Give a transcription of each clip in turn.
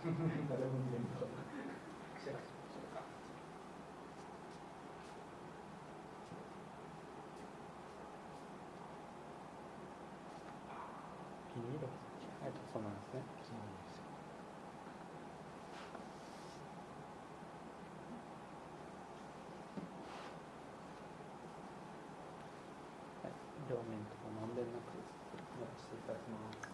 誰も見れんとビニールはいそうない両面ともまんべんなくやらせていただきます。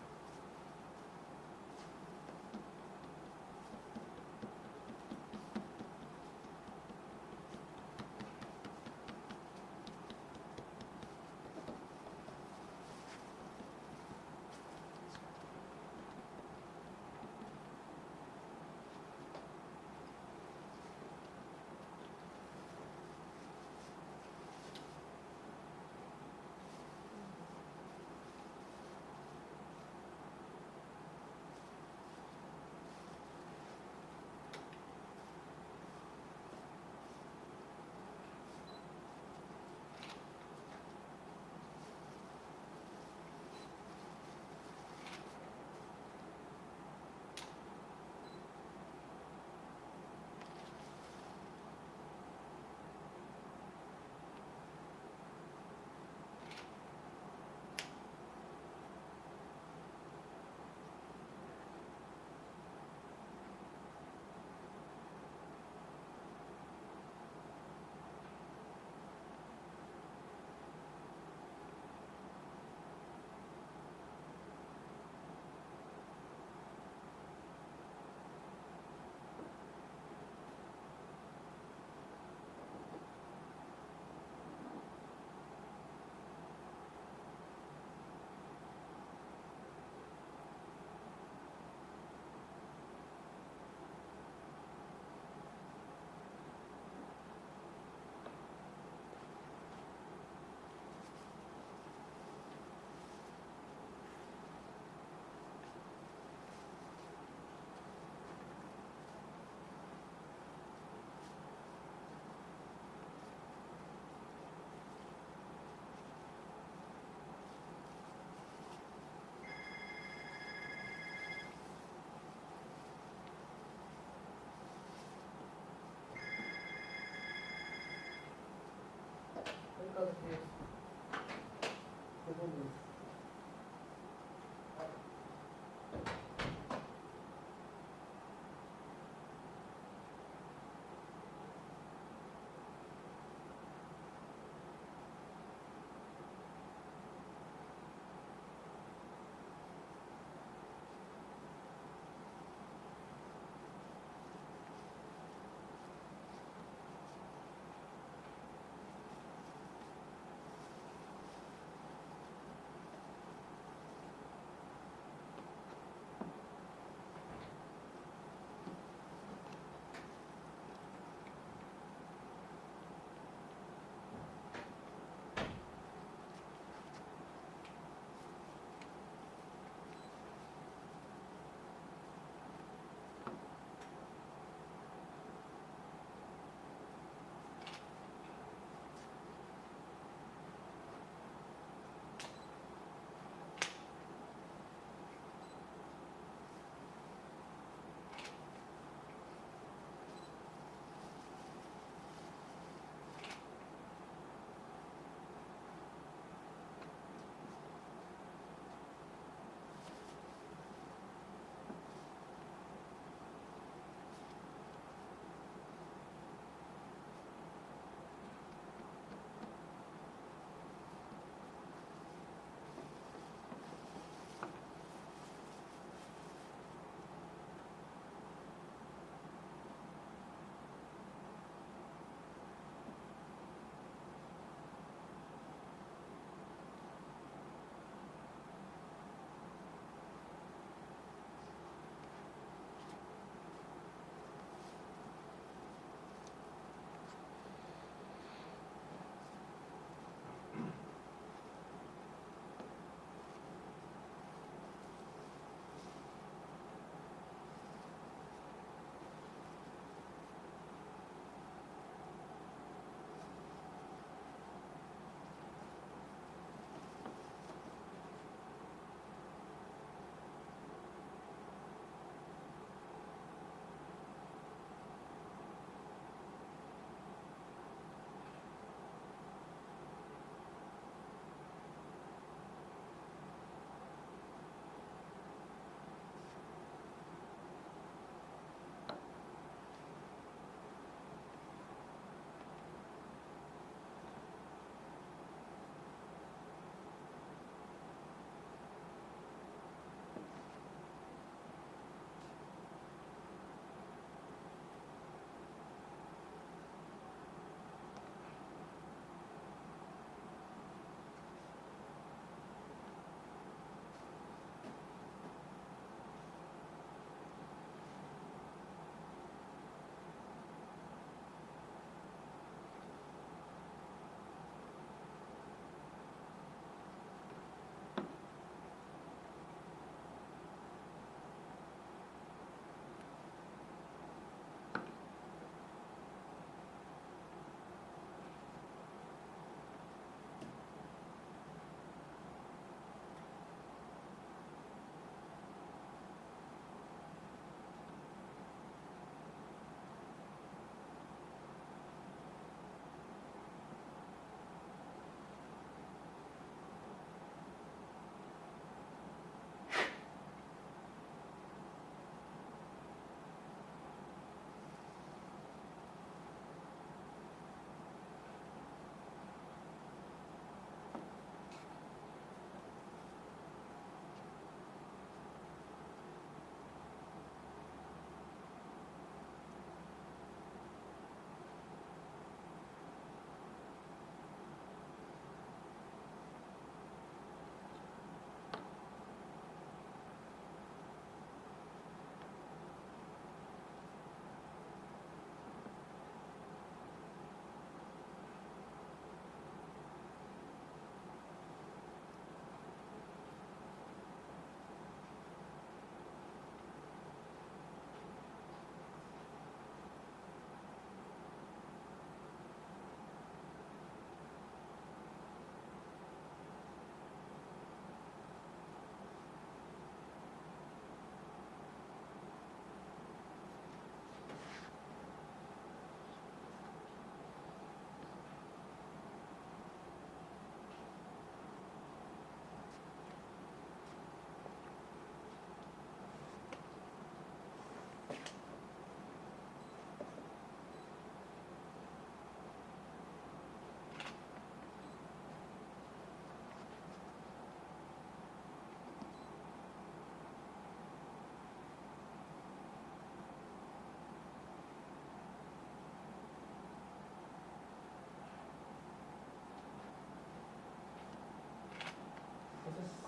balık diyorsun.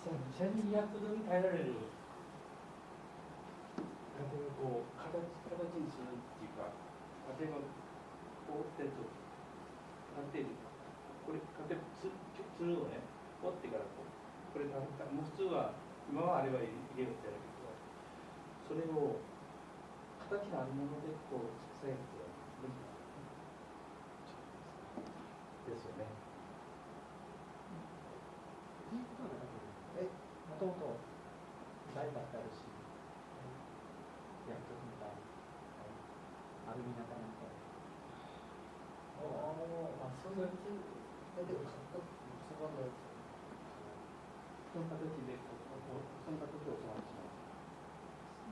1200度に耐えられる家庭をこう形形にするっていうか家庭がこう折ってると何ていうかこれ家庭ばつつるをね折ってからこうこれもう普通は今はあれは入れるってやるけどそれを形のあるものでこう支えることは無理なんですよね。ともと台だってあるし、薬局みたいアルミナかなんかああそんなにだけど買ったそばのやつその形でこうこうその形を教わってしまう。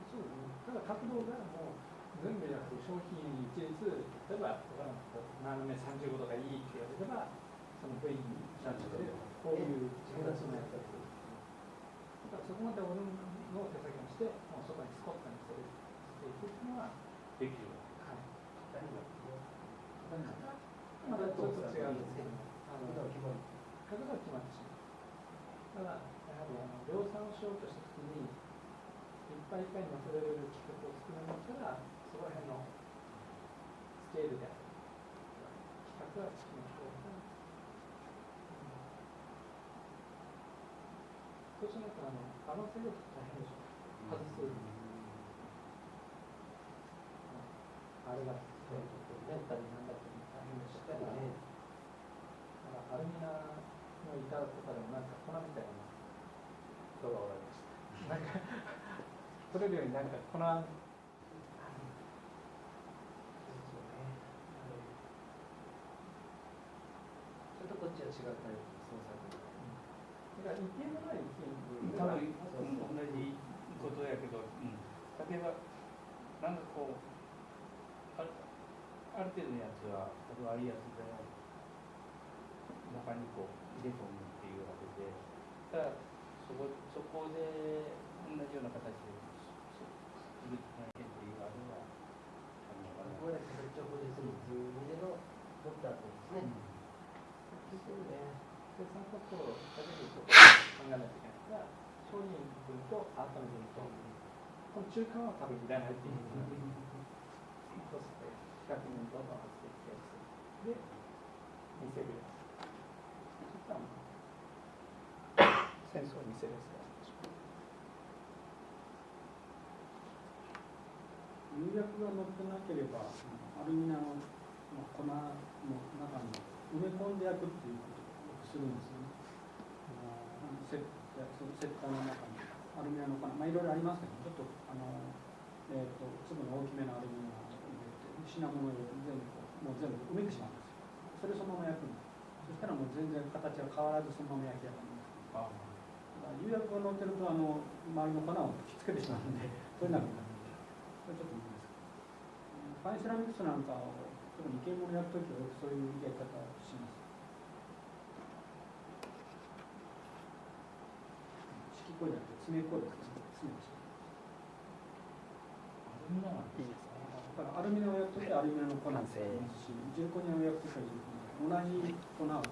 そうですね。ただ角度がもう全部じゃなくて商品一律例えば斜め35度がいいって言われればその部位に35度でこういう形のやつだと。からそこまで俺の手先にしてもうそこにスコットにしてしていくっていうのはできる。はい。まだちょっと違うんですけど、あのだから決まり角度が決まってしまう。ただ、やはりあの量産をしようとしたときに、いっぱいいっぱいに乗せられる企画を作るんだったら、そこら辺のスケールである企画はつきましょうが、そうしないとあの合わせると大変でしょう。外す。あれが、メンタルになんだって大変でしたから。ねなんかアルミナの板とかでもなんか粉みたいな人がおられました。なんか取れるようになんか粉それとこっちは違うタイプの創作だから一定のない多分同じことやけど、うん、例えばなんかこうあるある程度のやつは例えばああいうやつで中にこう入れ込むっていうわけでただそこそこで同じような形でそするっていうあれはあるのかな。これ直接に図見でのドクターとですねですよね生産コストをだけで考えないといけないから商品分とアートの分とこの中間は多分いらないっていうことになるそうすると比較にどんどん発生してやつで見せるやつそしたらもう戦争を見せるやつが釉薬が乗ってなければ、アルミナの粉の中に埋め込んで焼くっていうことするんですよね。あのセッそのセッターの中にアルミの粉、まあいろいろありますけど、ちょっとあのえっ、と粒の大きめのアルミナを入れて品物を全部もう全部埋めてしまうんですよ。それそのまま焼くんです。そしたらもう全然形が変わらずそのまま焼き上がります。だから釉薬が乗ってるとあの周りの粉をひっつけてしまうんで、それなくなる。これちょっと難しい。ファインセラミックスなんかを特に生け物やるときはよくそういうやり方をします。式っこいじゃなくて爪っこいですね。爪をしアルミナなんいいですねだからアルミナを焼くときはアルミナの粉を使いますし、重コニアを焼くときは重コニア。同じ粉を